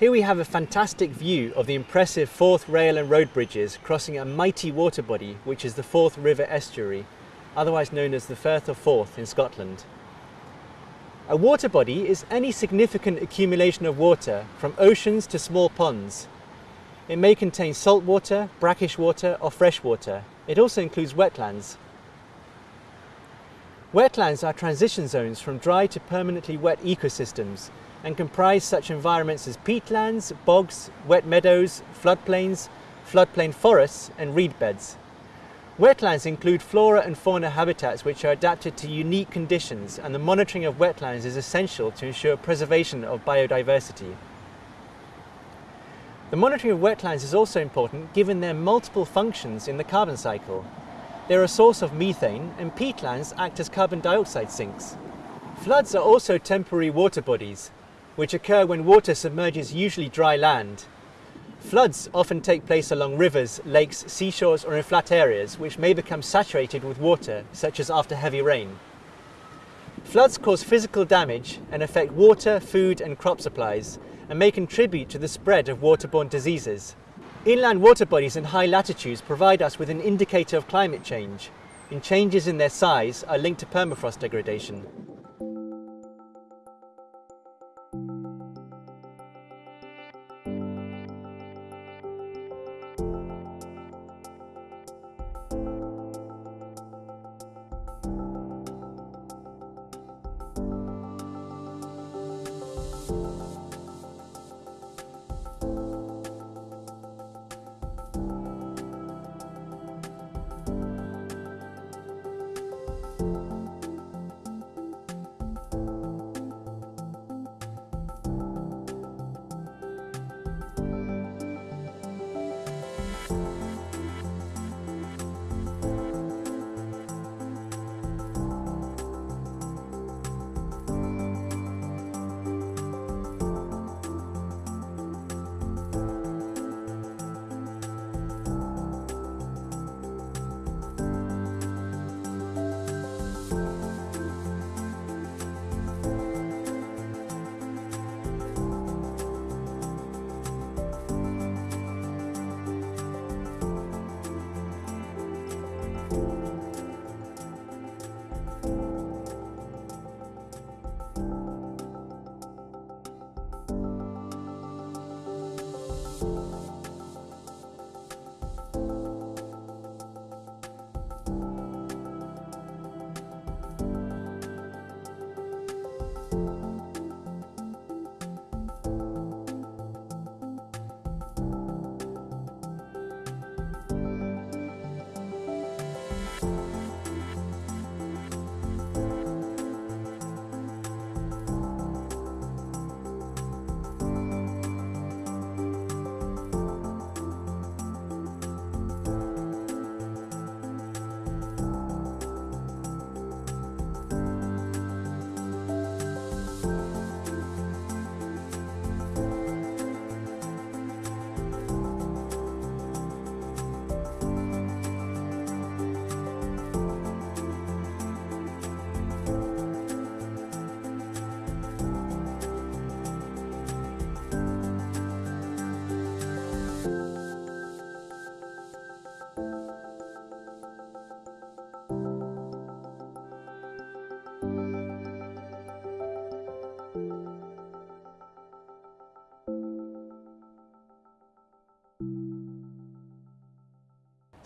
Here we have a fantastic view of the impressive Forth rail and road bridges crossing a mighty water body which is the Forth River Estuary, otherwise known as the Firth of Forth in Scotland. A water body is any significant accumulation of water from oceans to small ponds. It may contain salt water, brackish water or fresh water. It also includes wetlands. Wetlands are transition zones from dry to permanently wet ecosystems and comprise such environments as peatlands, bogs, wet meadows, floodplains, floodplain forests and reed beds. Wetlands include flora and fauna habitats which are adapted to unique conditions and the monitoring of wetlands is essential to ensure preservation of biodiversity. The monitoring of wetlands is also important given their multiple functions in the carbon cycle. They're a source of methane and peatlands act as carbon dioxide sinks. Floods are also temporary water bodies, which occur when water submerges usually dry land. Floods often take place along rivers, lakes, seashores or in flat areas which may become saturated with water, such as after heavy rain. Floods cause physical damage and affect water, food and crop supplies and may contribute to the spread of waterborne diseases. Inland water bodies in high latitudes provide us with an indicator of climate change, and changes in their size are linked to permafrost degradation.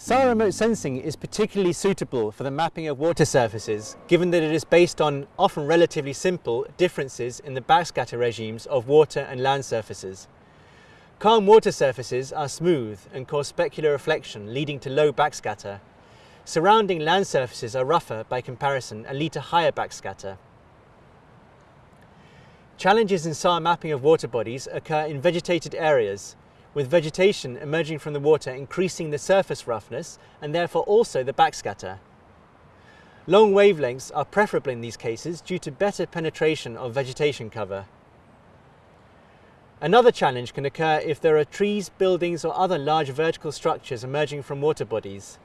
SAR remote sensing is particularly suitable for the mapping of water surfaces, given that it is based on often relatively simple differences in the backscatter regimes of water and land surfaces. Calm water surfaces are smooth and cause specular reflection, leading to low backscatter. Surrounding land surfaces are rougher by comparison and lead to higher backscatter. Challenges in SAR mapping of water bodies occur in vegetated areas, with vegetation emerging from the water increasing the surface roughness and therefore also the backscatter. Long wavelengths are preferable in these cases due to better penetration of vegetation cover. Another challenge can occur if there are trees, buildings or other large vertical structures emerging from water bodies.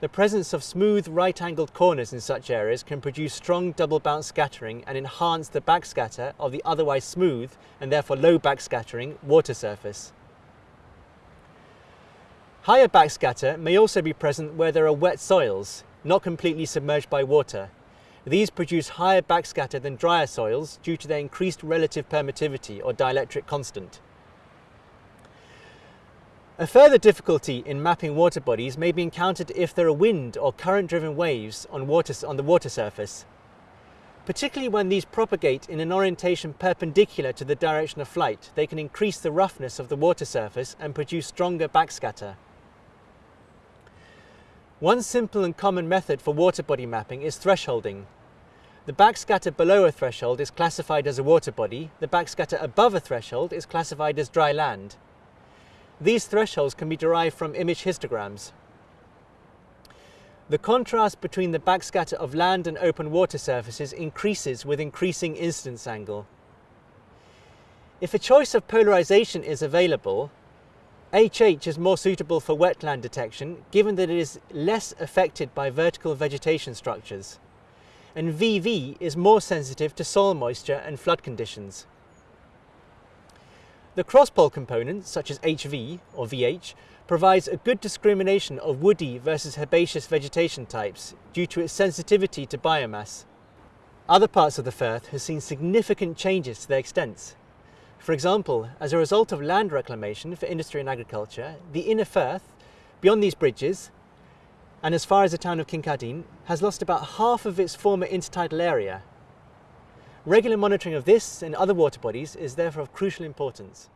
The presence of smooth right-angled corners in such areas can produce strong double bounce scattering and enhance the backscatter of the otherwise smooth and therefore low backscattering water surface. Higher backscatter may also be present where there are wet soils, not completely submerged by water. These produce higher backscatter than drier soils due to their increased relative permittivity or dielectric constant. A further difficulty in mapping water bodies may be encountered if there are wind or current-driven waves on, water, on the water surface. Particularly when these propagate in an orientation perpendicular to the direction of flight, they can increase the roughness of the water surface and produce stronger backscatter. One simple and common method for water body mapping is thresholding. The backscatter below a threshold is classified as a water body, the backscatter above a threshold is classified as dry land. These thresholds can be derived from image histograms. The contrast between the backscatter of land and open water surfaces increases with increasing incidence angle. If a choice of polarization is available, HH is more suitable for wetland detection given that it is less affected by vertical vegetation structures, and VV is more sensitive to soil moisture and flood conditions. The cross-pol component, such as HV or VH, provides a good discrimination of woody versus herbaceous vegetation types due to its sensitivity to biomass. Other parts of the Firth have seen significant changes to their extents. For example, as a result of land reclamation for industry and agriculture, the inner Firth, beyond these bridges, and as far as the town of Kincardine, has lost about half of its former intertidal area Regular monitoring of this and other water bodies is therefore of crucial importance.